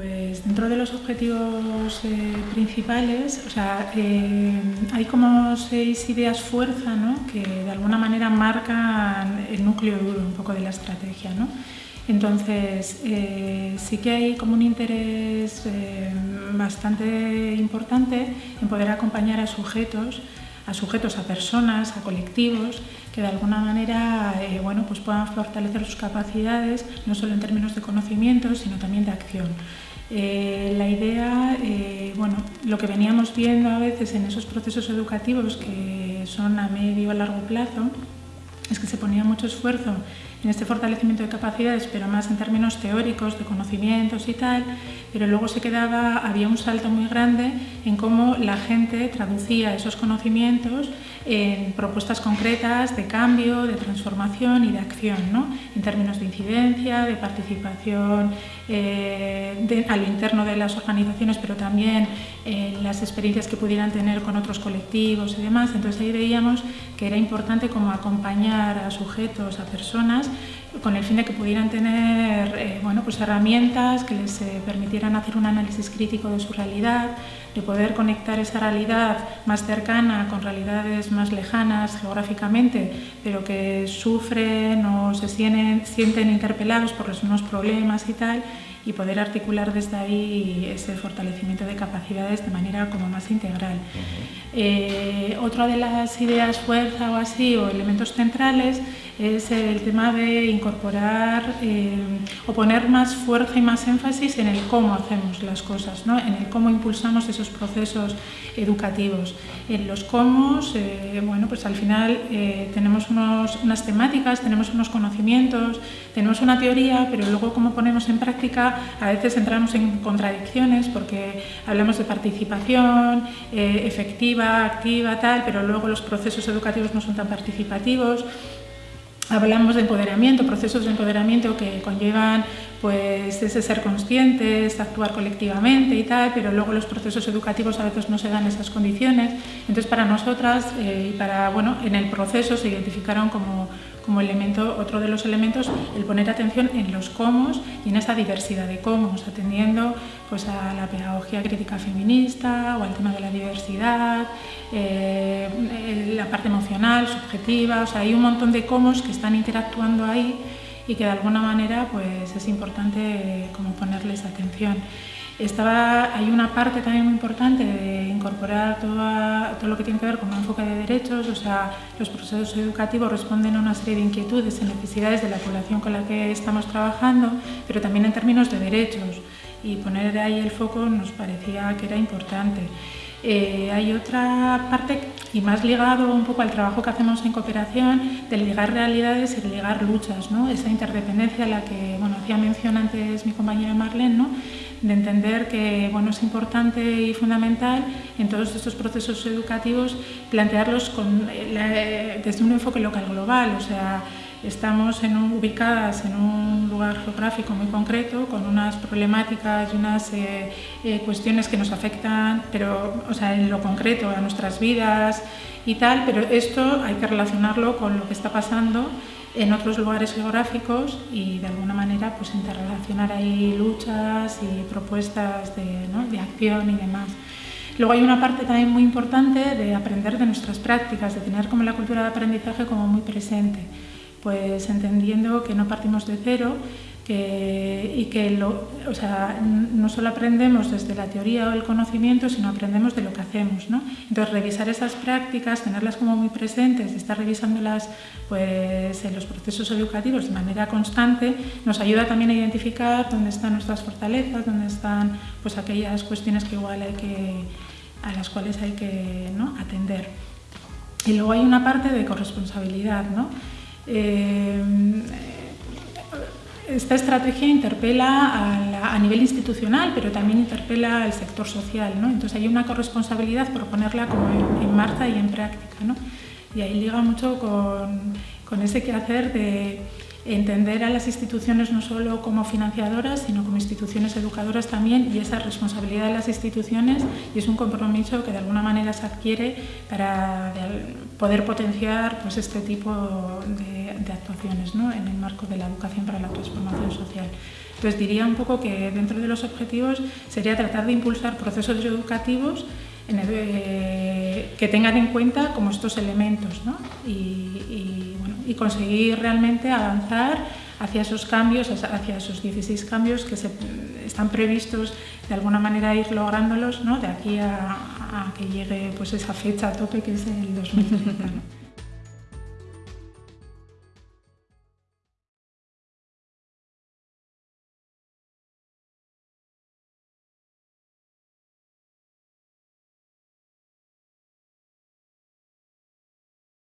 Pues dentro de los objetivos eh, principales, o sea, eh, hay como seis ideas fuerza ¿no? que de alguna manera marcan el núcleo duro un poco de la estrategia. ¿no? Entonces, eh, sí que hay como un interés bastante importante en poder acompañar a sujetos, a sujetos, a personas, a colectivos, que de alguna manera bueno, pues puedan fortalecer sus capacidades, no solo en términos de conocimiento, sino también de acción. Eh, la idea, eh, bueno, lo que veníamos viendo a veces en esos procesos educativos que son a medio o largo plazo, es que se ponía mucho esfuerzo en este fortalecimiento de capacidades, pero más en términos teóricos, de conocimientos y tal, pero luego se quedaba, había un salto muy grande en cómo la gente traducía esos conocimientos en propuestas concretas de cambio, de transformación y de acción, ¿no? en términos de incidencia, de participación eh, a lo interno de las organizaciones, pero también en las experiencias que pudieran tener con otros colectivos y demás. Entonces ahí veíamos que era importante como acompañar a sujetos, a personas, con el fin de que pudieran tener eh, bueno, pues herramientas que les eh, permitieran hacer un análisis crítico de su realidad, de poder conectar esa realidad más cercana con realidades más lejanas geográficamente, pero que sufren o se sienten, sienten interpelados por los mismos problemas y tal, y poder articular desde ahí ese fortalecimiento de capacidades de manera como más integral. Eh, otra de las ideas fuerza o así, o elementos centrales, es el tema de incorporar eh, o poner más fuerza y más énfasis en el cómo hacemos las cosas, ¿no? en el cómo impulsamos esos procesos educativos. En los cómo, eh, bueno, pues al final tenemos unas temáticas, tenemos unos conocimientos, tenemos una teoría, pero luego cómo ponemos en práctica a veces entramos en contradicciones porque hablamos de participación eh, efectiva, activa, tal, pero luego los procesos educativos no son tan participativos. Hablamos de empoderamiento, procesos de empoderamiento que conllevan pues, ese ser conscientes, actuar colectivamente y tal, pero luego los procesos educativos a veces no se dan esas condiciones. Entonces, para nosotras eh, y para, bueno, en el proceso se identificaron como como elemento, otro de los elementos, el poner atención en los cómo y en esa diversidad de cómo, atendiendo pues, a la pedagogía crítica feminista o al tema de la diversidad, eh, la parte emocional, subjetiva, o sea, hay un montón de cómo que están interactuando ahí y que de alguna manera pues, es importante como ponerles atención. Estaba, hay una parte también muy importante de incorporar todo lo que tiene que ver con un enfoque de derechos, o sea, los procesos educativos responden a una serie de inquietudes y necesidades de la población con la que estamos trabajando, pero también en términos de derechos, y poner ahí el foco nos parecía que era importante. Eh, hay otra parte, y más ligado un poco al trabajo que hacemos en cooperación, de ligar realidades y ligar luchas, ¿no? esa interdependencia a la que hacía mención antes mi compañera Marlene, ¿no? de entender que bueno, es importante y fundamental en todos estos procesos educativos plantearlos con, eh, desde un enfoque local global, o sea, estamos en ubicadas en un lugar geográfico muy concreto con unas problemáticas y unas eh, eh, cuestiones que nos afectan, pero o sea, en lo concreto a nuestras vidas y tal, pero esto hay que relacionarlo con lo que está pasando en otros lugares geográficos y de alguna manera pues interrelacionar ahí luchas y propuestas de, de acción y demás. Luego hay una parte también muy importante de aprender de nuestras prácticas, de tener como la cultura de aprendizaje como muy presente, pues entendiendo que no partimos de cero, y que o sea, no solo aprendemos desde la teoría o el conocimiento, sino aprendemos de lo que hacemos. ¿no? Entonces, revisar esas prácticas, tenerlas como muy presentes, estar revisándolas pues, en los procesos educativos de manera constante, nos ayuda también a identificar dónde están nuestras fortalezas, dónde están pues, aquellas cuestiones que igual hay que, a las cuales hay que ¿no? atender. Y luego hay una parte de corresponsabilidad. ¿no? Eh, esta estrategia interpela a, nivel institucional, pero también interpela al sector social. ¿no? Entonces hay una corresponsabilidad por ponerla como en, marcha y en práctica. ¿no? Y ahí liga mucho con, con ese quehacer de entender a las instituciones no solo como financiadoras, sino como instituciones educadoras también y esa responsabilidad de las instituciones y es un compromiso que de alguna manera se adquiere para poder potenciar pues, este tipo de, actuaciones ¿no? en el marco de la educación para la transformación social. Entonces diría un poco que dentro de los objetivos sería tratar de impulsar procesos educativos eh, que tengan en cuenta como estos elementos ¿no? y, y conseguir realmente avanzar hacia esos cambios, hacia esos 16 cambios que se, están previstos de alguna manera ir lográndolos ¿no? de aquí a, que llegue pues esa fecha a tope que es el 2030.